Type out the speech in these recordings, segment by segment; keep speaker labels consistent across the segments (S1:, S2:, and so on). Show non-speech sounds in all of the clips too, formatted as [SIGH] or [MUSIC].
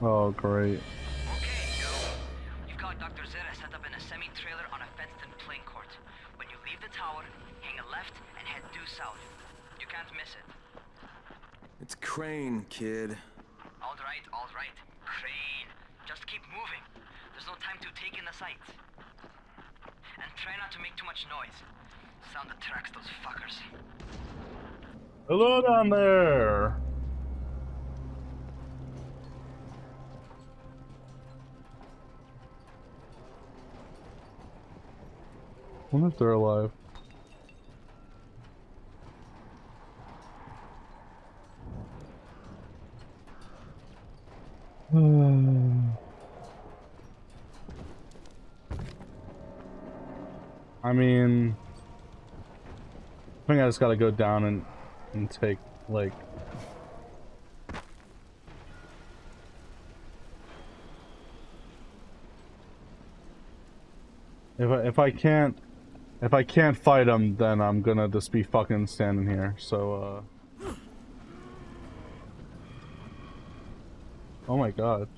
S1: Oh, great.
S2: Okay, Joe. You've got Dr. Zere set up in a semi-trailer on a fenced-in playing court. When you leave the tower, hang a left and head due south. You can't miss it.
S3: It's Crane, kid.
S2: All right, all right. Crane. Just keep moving. There's no time to take in the sights. And try not to make too much noise. Sound attracts those fuckers.
S1: Hello down there. Wonder if they're alive. [SIGHS] I mean, I think I just gotta go down and and take like if I if I can't if I can't fight him, then I'm gonna just be fucking standing here. So uh. Oh my god.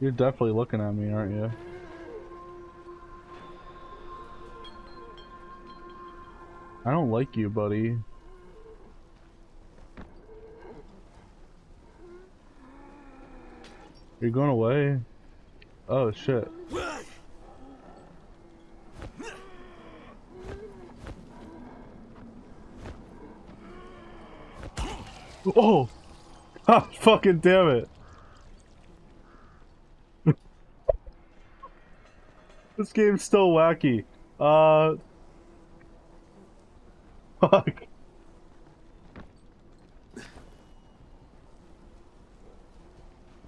S1: You're definitely looking at me, aren't you? I don't like you, buddy. You're going away? Oh, shit. Oh! [LAUGHS] Ah, fucking damn it! [LAUGHS] this game's still wacky. Uh... [LAUGHS] Fuck.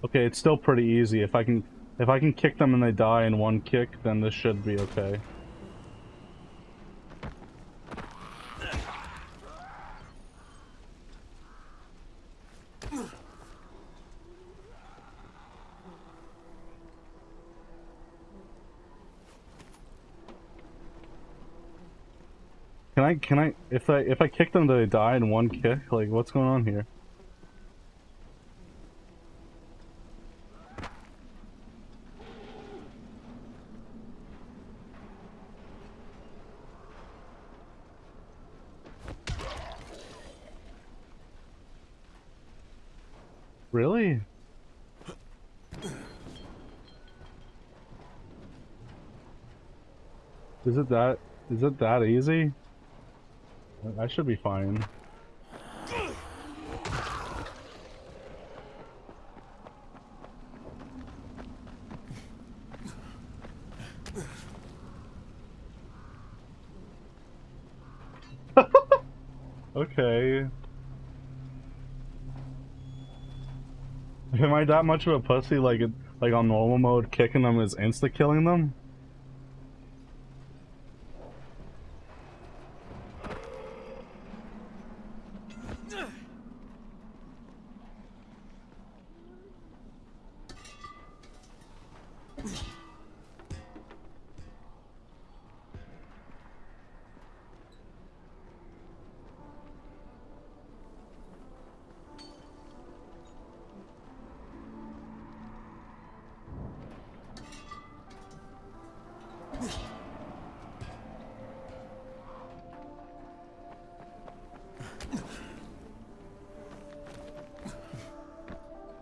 S1: Okay, it's still pretty easy. If I can if I can kick them and they die in one kick, then this should be okay. Can I, can I, if I, if I kick them, do they die in one kick? Like, what's going on here? Really? Is it that, is it that easy? I should be fine. [LAUGHS] okay. Am I that much of a pussy like like on normal mode kicking them is insta killing them?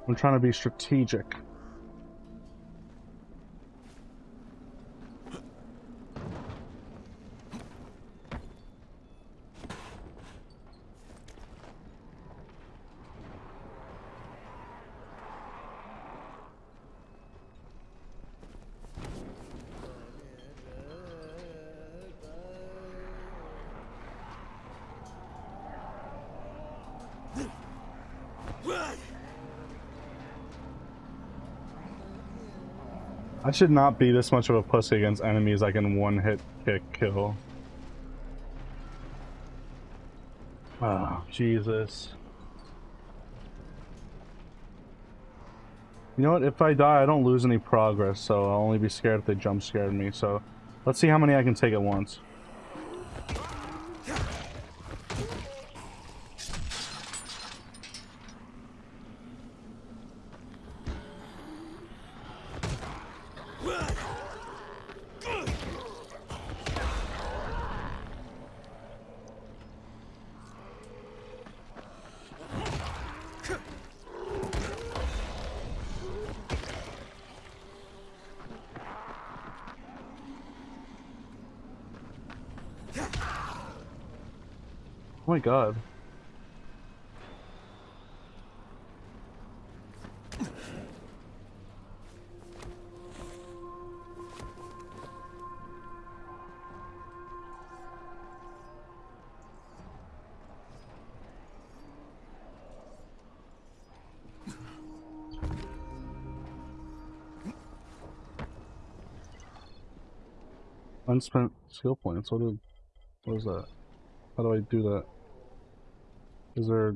S1: I'm trying to be strategic. I should not be this much of a pussy against enemies I can one hit kick kill. Oh, Jesus. You know what, if I die, I don't lose any progress, so I'll only be scared if they jump scared me, so... Let's see how many I can take at once. Oh my god. Unspent skill points. What? What is that? How do I do that? Is there?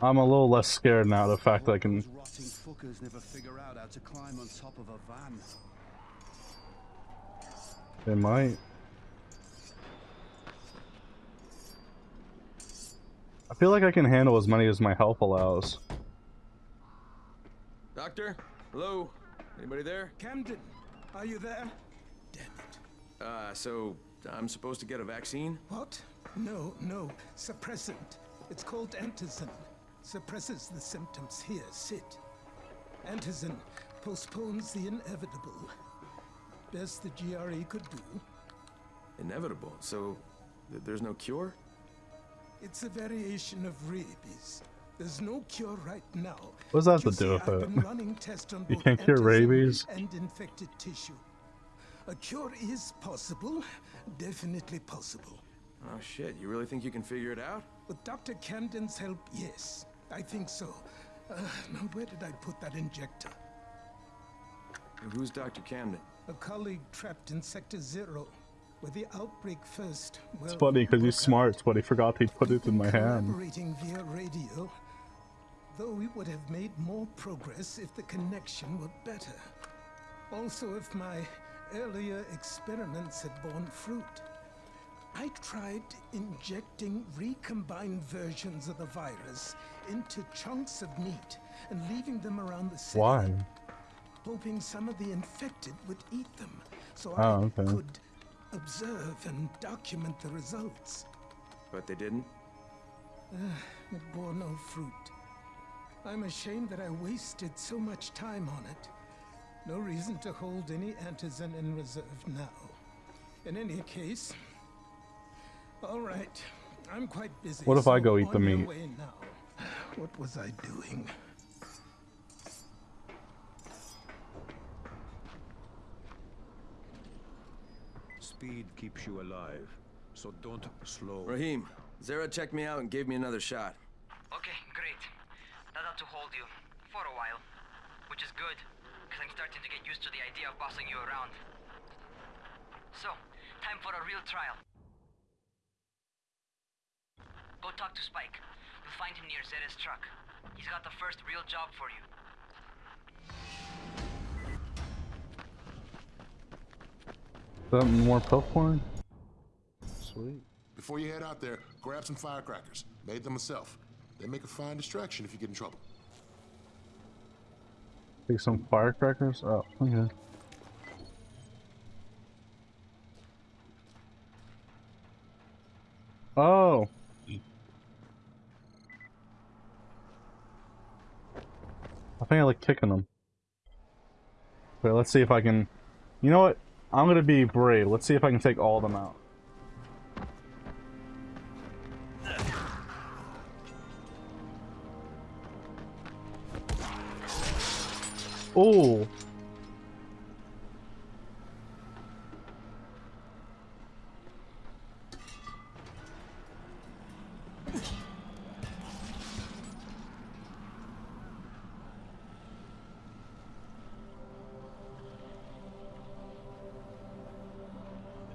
S1: I'm a little less scared now. The fact that I can.
S4: Rotting fuckers never figure out how to climb on top of a van.
S1: They might. I feel like I can handle as many as my health allows.
S3: Doctor? Hello? Anybody there?
S4: Camden, are you there? Damn it.
S3: Uh, so I'm supposed to get a vaccine?
S4: What? No, no. Suppressant. It's called antizin. Suppresses the symptoms. Here, sit. Antizin postpones the inevitable. Best the GRE could do.
S3: Inevitable. So th- there's no cure?
S4: It's a variation of rabies. There's no cure right now.
S1: What does that have
S4: You
S1: to do
S4: see,
S1: with it?
S4: been running tests on
S1: You can't cure rabies?
S4: And infected tissue. A cure is possible. Definitely possible.
S3: Oh shit, you really think you can figure it out?
S4: With Dr. Camden's help, yes. I think so. Uh, now, where did I put that injector?
S3: And who's Dr. Camden?
S4: A colleague trapped in Sector Zero, where the outbreak first. Well,
S1: It's funny because he's
S4: broke out.
S1: smart, but he forgot he put it in my hand.
S4: Collaborating via radio. Though we would have made more progress if the connection were better. Also, if my earlier experiments had borne fruit. I tried injecting recombined versions of the virus into chunks of meat and leaving them around the city.
S1: Why?
S4: Hoping some of the infected would eat them, so
S1: Oh,
S4: I
S1: okay.
S4: could observe and document the results.
S3: But they didn't?
S4: It bore no fruit. I'm ashamed that I wasted so much time on it. No reason to hold any antizin in reserve now. In any case, all right. I'm quite busy.
S1: What if I go eat the meat?
S4: now. What was I doing?
S5: Speed keeps you alive, so don't slow.
S3: Rahim, Zere checked me out and gave me another shot.
S2: Okay, great. That ought to hold you. For a while. Which is good, because I'm starting to get used to the idea of bossing you around. So, time for a real trial. Go talk to Spike. You'll find him near Zere's truck. He's got the first real job for you.
S1: Is that more popcorn? Sweet.
S6: Before you head out there, grab some firecrackers. Made them myself. They make a fine distraction if you get in trouble.
S1: Take some firecrackers? Oh, okay. Oh! I think I like kicking them. Wait, let's see if I can... You know what? I'm gonna be brave. Let's see if I can take all of them out. Oh!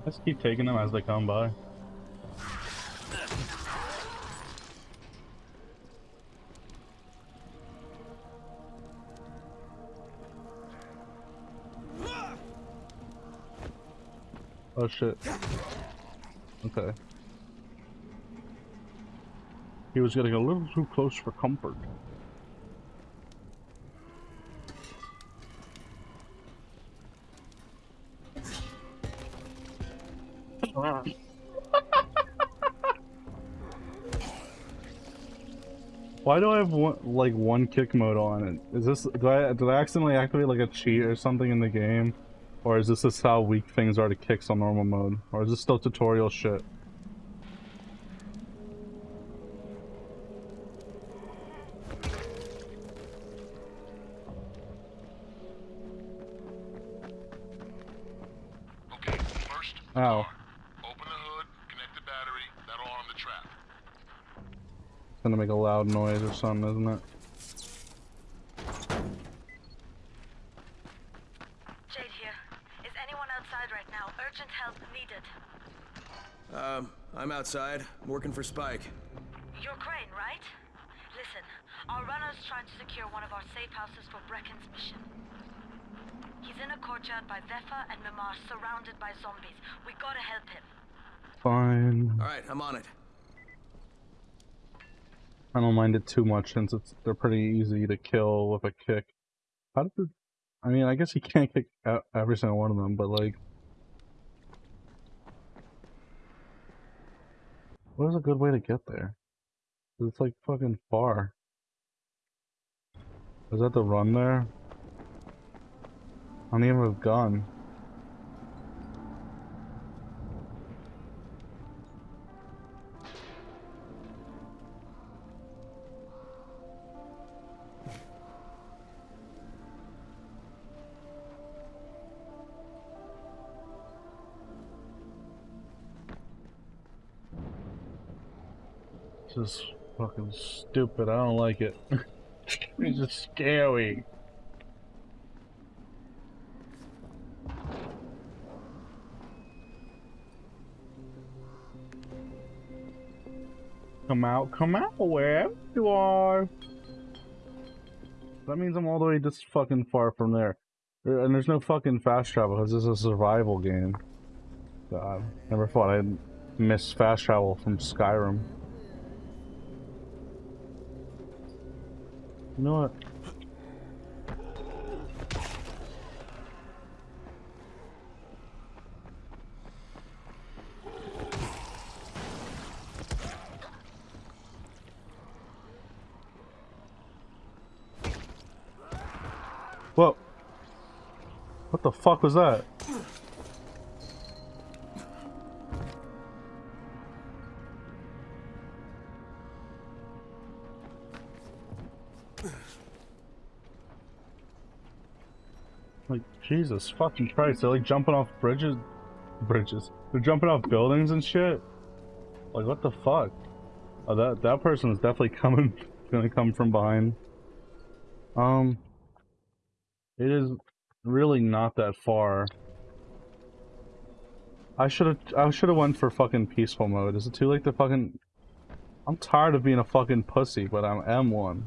S1: Let's keep taking them as they come by. Oh shit. Okay. He was getting a little too close for comfort. [LAUGHS] Why do I have one, like one kick mode on it? Is this do I did I accidentally activate like a cheat or something in the game? Or is this just how weak things are to kicks on normal mode? Or is this still tutorial shit?
S6: Okay, first,
S1: Ow.
S6: open the hood, connect the battery, that'll arm the trap.
S1: It's gonna make a loud noise or something, isn't it?
S7: Jade here. Is anyone outside right now? Urgent help needed.
S3: Um, I'm outside, working for Spike.
S7: You're Crane, right? Listen, our runner's trying to secure one of our safe houses for Brecken's mission. He's in a courtyard by Vefa and Mimar, surrounded by zombies. We gotta help him.
S1: Fine.
S3: Alright, I'm on it.
S1: I don't mind it too much since it's they're pretty easy to kill with a kick. How did the, I mean, I guess you can't kick every single one of them, but like, what is a good way to get there? It's like fucking far. Is that the run there? I don't even have a gun. This is fucking stupid. I don't like it. [LAUGHS] it's just scary. Come out, come out, wherever you are. That means I'm all the way this fucking far from there. There- And there's no fucking fast travel because this is a survival game. God, never thought I'd miss fast travel from Skyrim. You know what? Whoa. What the fuck was that? Jesus fucking Christ, they're like jumping off bridges. Bridges. They're jumping off buildings and shit. Like, what the fuck? Oh, that, that person is definitely [LAUGHS] coming, gonna come from behind. Um, it is really not that far. I should have, I should have went for fucking peaceful mode. Is it too late to fucking? I'm tired of being a fucking pussy, but I am M1.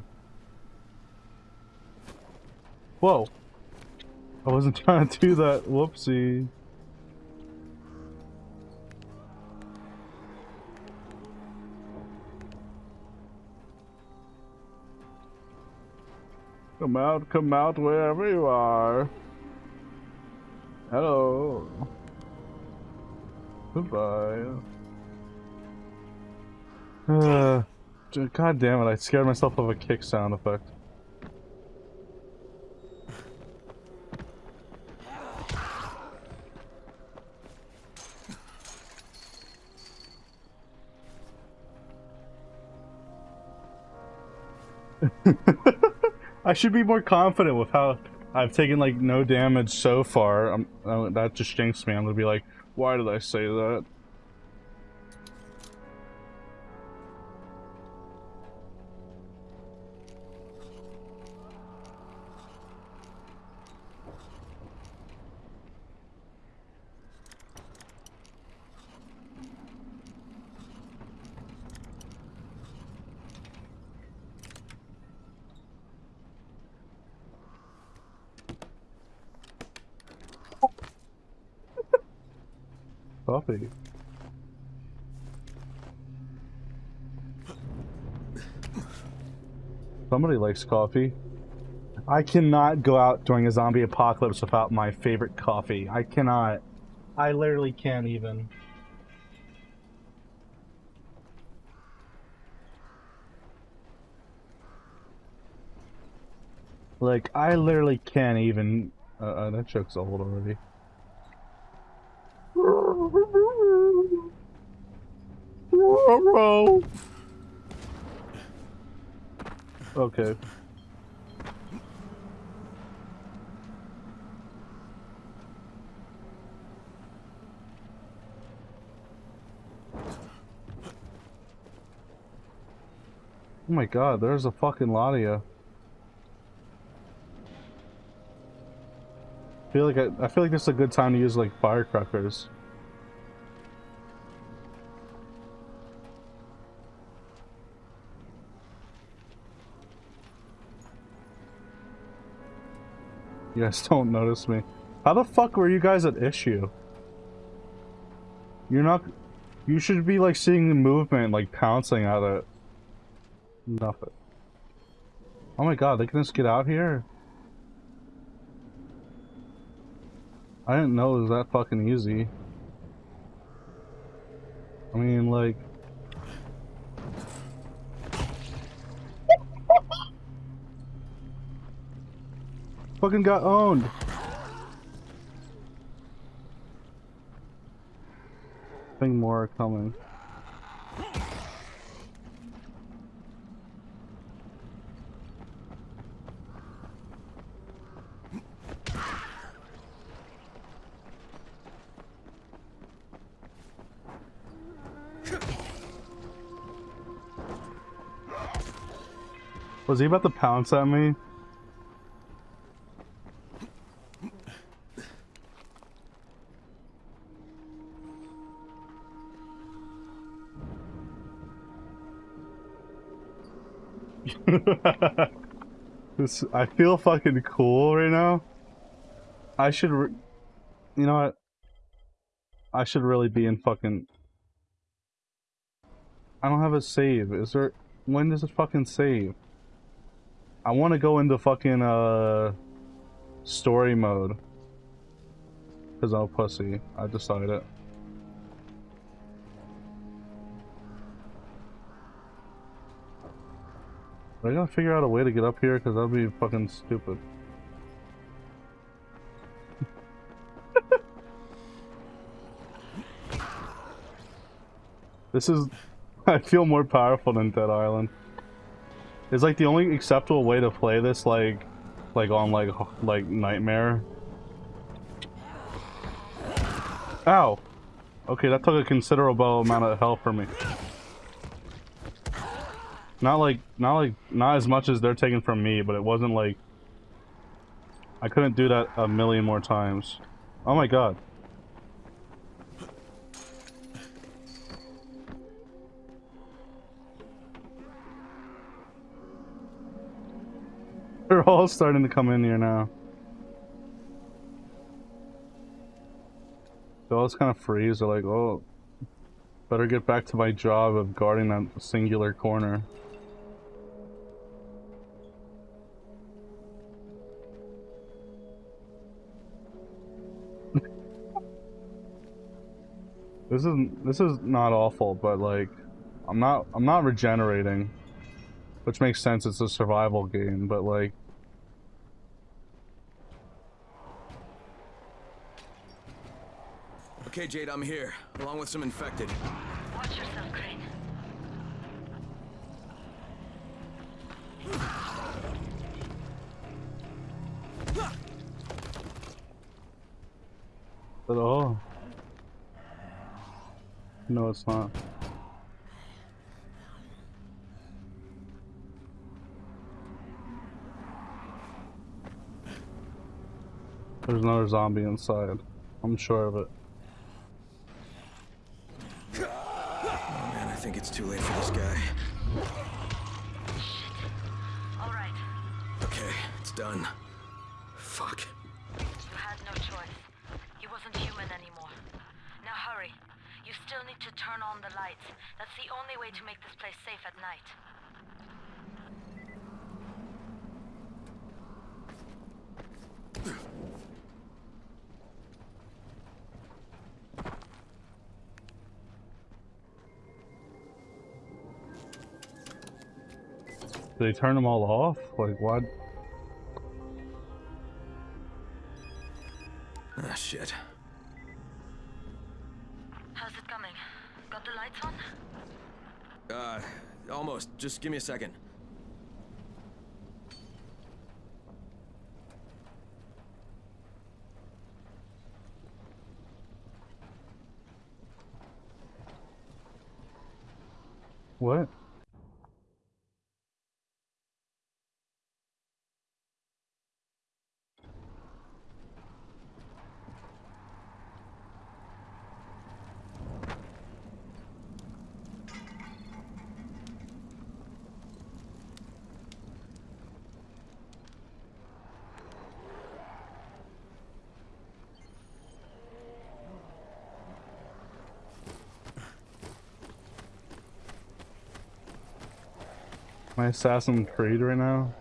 S1: Whoa. I wasn't [LAUGHS] trying to do that. Whoopsie. Come out, come out wherever you are. Hello. Goodbye. [SIGHS] Uh, God damn it, I scared myself of a kick sound effect. [LAUGHS] I should be more confident with how I've taken like no damage so far. Um, uh, that just jinxed me. I'm gonna be like, why did I say that? Coffee. Somebody likes coffee. I cannot go out during a zombie apocalypse without my favorite coffee. I cannot. I literally can't even. Like, I literally can't even. Uh, uh, that joke's old already. Okay. Oh my god, there's a fucking lot of you. I feel like I, I feel like this is a good time to use like firecrackers. You guys [LAUGHS] don't notice me. How the fuck were you guys at issue? You're not... You should be like seeing the movement, like pouncing at it. Nothing. Oh my god, they can just get out here? I didn't know it was that fucking easy. I mean, like... fucking got owned. I think more are coming. Was he about to pounce at me? [LAUGHS] this, I feel fucking cool right now. I should, you know what? I should really be in fucking. I don't have a save. Is there? When does it fucking save? I want to go into fucking uh story mode. Cause I'm a pussy. I decided. I gotta figure out a way to get up here because that'd be fucking stupid. [LAUGHS] this is... [LAUGHS] I feel more powerful than Dead Island. It's like the only acceptable way to play this, like, like on like, like Nightmare. Ow! Okay, that took a considerable amount of health for me. Not like, not like, not as much as they're taking from me, but it wasn't like... I couldn't do that a million more times. Oh my god. [LAUGHS] They're all starting to come in here now. They all just kind of freeze. They're like, oh, better get back to my job of guarding that singular corner. This is this is not awful, but like I'm not I'm not regenerating. Which makes sense, it's a survival game, but like
S3: Okay, Jade, I'm here, along with some infected.
S7: Watch yourself, Crane.
S1: At all. Oh. No, it's not. There's another zombie inside. I'm sure of it.
S3: Oh man, I think it's too late for this guy.
S7: All right.
S3: Okay, it's done. Fuck.
S7: You had no choice. He wasn't human anymore. Now hurry. You still need to turn on the lights. That's the only way to make this place safe at night.
S1: They turn them all off? Like what?
S3: Just give me a second.
S1: What? My Assassin Creed right now?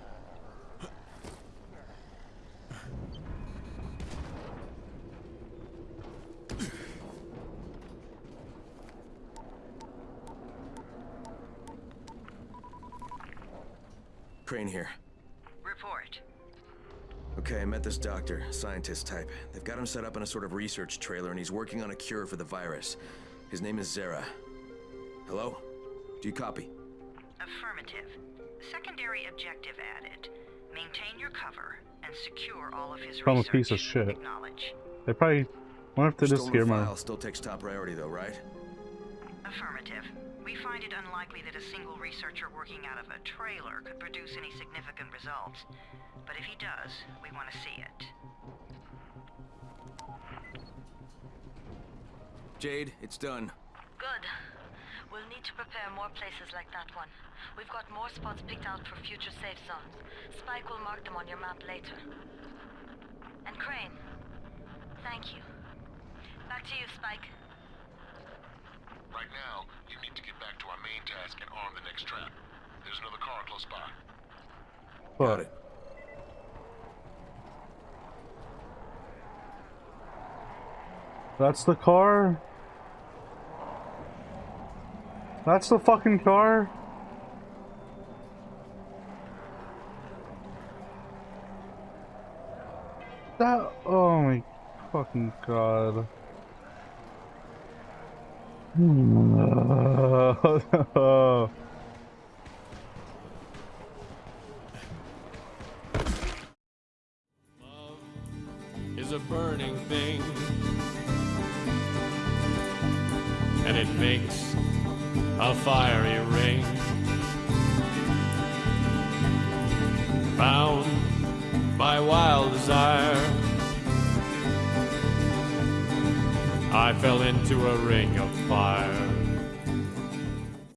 S3: Crane here.
S8: Report.
S3: Okay, I met this doctor, scientist type. They've got him set up in a sort of research trailer, and he's working on a cure for the virus. His name is Zere. Hello? Do you copy?
S8: Affirmative. Secondary objective added. Maintain your cover and secure all of his
S1: I'm a
S8: research.
S1: piece of shit.
S8: Acknowledge.
S1: They probably wonder if they just
S3: Stolen
S1: hear my
S3: file still takes top priority, though, right?
S8: Affirmative. We find it unlikely that a single researcher working out of a trailer could produce any significant results. But if he does, we want to see it.
S3: Jade, it's done.
S7: Good. We'll need to prepare more places like that one. We've got more spots picked out for future safe zones. Spike will mark them on your map later. And Crane, thank you. Back to you, Spike.
S6: Right now, you need to get back to our main task and arm the next trap. There's another car close by.
S3: Got it.
S1: That's the car? That's the fucking car? That, oh my fucking god.
S9: Love is a burning thing. And it makes a fiery ring. Bound by wild desire, I fell into a ring of fire.